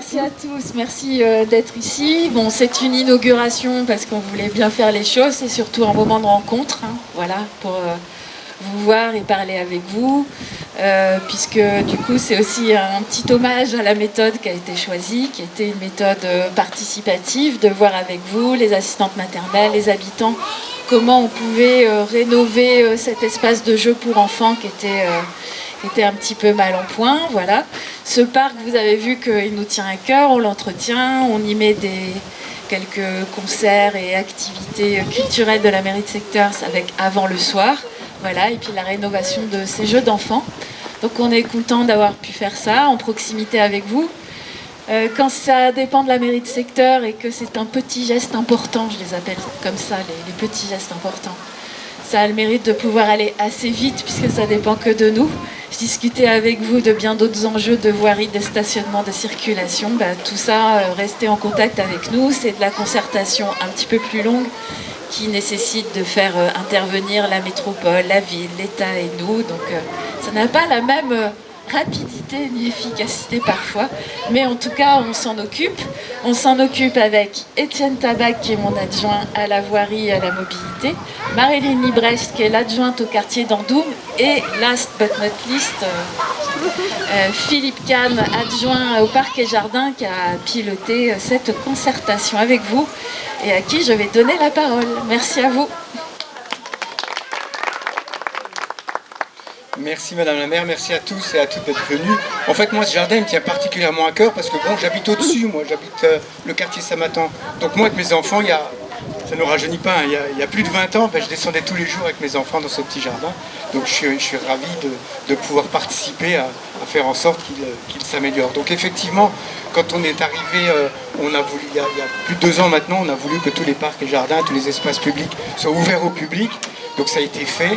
merci à tous, merci euh, d'être ici. Bon, c'est une inauguration parce qu'on voulait bien faire les choses, c'est surtout un moment de rencontre, hein, voilà, pour euh, vous voir et parler avec vous, euh, puisque du coup c'est aussi un petit hommage à la méthode qui a été choisie, qui était une méthode participative, de voir avec vous, les assistantes maternelles, les habitants, comment on pouvait rénover cet espace de jeu pour enfants qui était était un petit peu mal en point. Voilà. Ce parc, vous avez vu qu'il nous tient à cœur, on l'entretient, on y met des, quelques concerts et activités culturelles de la mairie de secteur avec avant le soir. Voilà, et puis la rénovation de ces jeux d'enfants. Donc on est content d'avoir pu faire ça en proximité avec vous. Euh, quand ça dépend de la mairie de secteur et que c'est un petit geste important, je les appelle comme ça, les petits gestes importants, ça a le mérite de pouvoir aller assez vite puisque ça dépend que de nous. Je discutais avec vous de bien d'autres enjeux de voirie, de stationnement, de circulation. Bah, tout ça, euh, restez en contact avec nous. C'est de la concertation un petit peu plus longue qui nécessite de faire euh, intervenir la métropole, la ville, l'État et nous. Donc euh, ça n'a pas la même rapidité ni efficacité parfois, mais en tout cas on s'en occupe. On s'en occupe avec Étienne Tabac qui est mon adjoint à la voirie et à la mobilité, Marilyn Librecht qui est l'adjointe au quartier d'Andoum et last but not least euh, euh, Philippe Kahn, adjoint au parc et jardin qui a piloté euh, cette concertation avec vous et à qui je vais donner la parole. Merci à vous. Merci Madame la maire, merci à tous et à toutes d'être venus. En fait, moi, ce jardin me tient particulièrement à cœur parce que bon, j'habite au-dessus, moi, j'habite euh, le quartier Samatan. Donc moi, avec mes enfants, il y a, ça ne rajeunit pas, hein, il, y a, plus de 20 ans, ben, je descendais tous les jours avec mes enfants dans ce petit jardin. Donc je suis, ravi de, pouvoir participer à, faire en sorte qu'il euh, s'améliore. Donc effectivement, quand on est arrivé, euh, on a voulu, il y a plus de deux ans maintenant, on a voulu que tous les parcs et jardins, tous les espaces publics soient ouverts au public. Donc ça a été fait.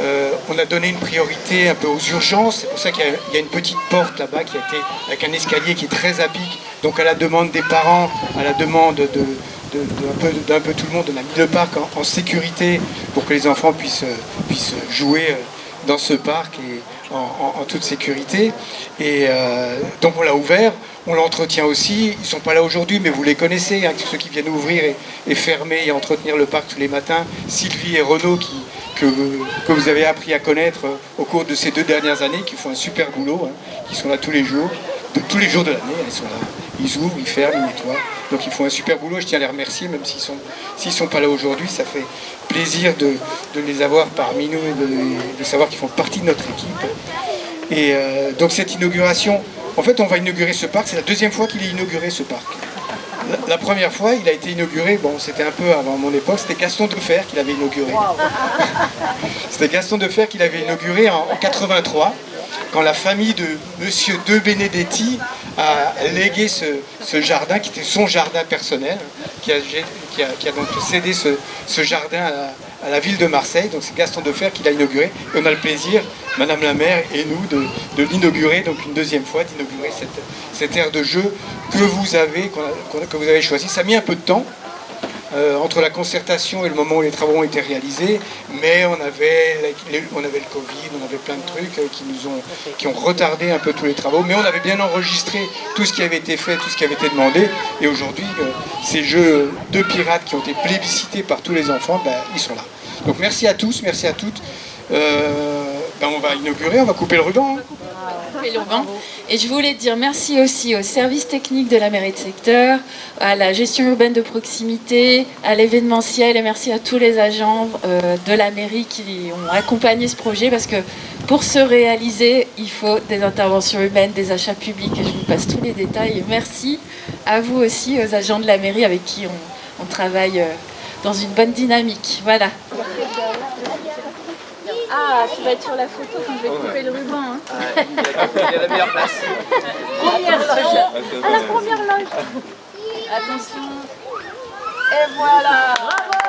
Euh, on a donné une priorité un peu aux urgences, c'est pour ça qu'il y, a une petite porte là-bas qui a été avec un escalier qui est très à pic. Donc à la demande des parents, à la demande de, d'un peu, tout le monde, on a mis le parc en, sécurité pour que les enfants puissent, puissent jouer euh, dans ce parc et en, toute sécurité. Et euh, donc on l'a ouvert, on l'entretient aussi. Ils ne sont pas là aujourd'hui, mais vous les connaissez, hein, ceux qui viennent ouvrir et, et, fermer et entretenir le parc tous les matins. Sylvie et Renaud qui, que, vous avez appris à connaître euh, au cours de ces deux dernières années, qui font un super boulot, hein, qui sont là tous les jours, de tous les jours de l'année, ils sont là. Ils ouvrent, ils ferment, ils nettoient. Donc ils font un super boulot, je tiens à les remercier, même s'ils ne sont, sont pas là aujourd'hui, ça fait plaisir de, les avoir parmi nous et de, savoir qu'ils font partie de notre équipe. Et euh, donc cette inauguration, en fait on va inaugurer ce parc, c'est la deuxième fois qu'il est inauguré ce parc. La, première fois, il a été inauguré, bon, c'était un peu avant mon époque, c'était Gaston Defer qui l'avait inauguré. c'était Gaston Defer qui l'avait inauguré en, 83, quand la famille de Monsieur De Benedetti a légué ce, jardin, qui était son jardin personnel, qui a, donc cédé ce, jardin à la, ville de Marseille. Donc c'est Gaston Defer qui l'a inauguré. Et on a le plaisir, Madame la maire et nous, de, l'inaugurer, donc une deuxième fois, d'inaugurer cette, cette aire de jeu que vous avez, que vous avez choisi. Ça a mis un peu de temps, euh, entre la concertation et le moment où les travaux ont été réalisés, mais on avait, on avait le Covid, on avait plein de trucs euh, qui nous ont, qui ont retardé un peu tous les travaux, mais on avait bien enregistré tout ce qui avait été fait, tout ce qui avait été demandé, et aujourd'hui, euh, ces jeux de pirates qui ont été plébiscités par tous les enfants, ben, ils sont là. Donc merci à tous, merci à toutes. Ben, on va inaugurer, on va couper le ruban. Hein. Et je voulais dire merci aussi au service technique de la mairie de secteur, à la gestion urbaine de proximité, à l'événementiel et merci à tous les agents euh, de la mairie qui ont accompagné ce projet parce que pour se réaliser, il faut des interventions humaines, des achats publics et je vous passe tous les détails. Merci à vous aussi, aux agents de la mairie avec qui on, travaille euh, dans une bonne dynamique. Voilà. Ah, tu vas être sur la photo quand je vais couper le ruban. Hein. il y a la meilleure place. Première loge. À la première loge. Attention. Et voilà. Bravo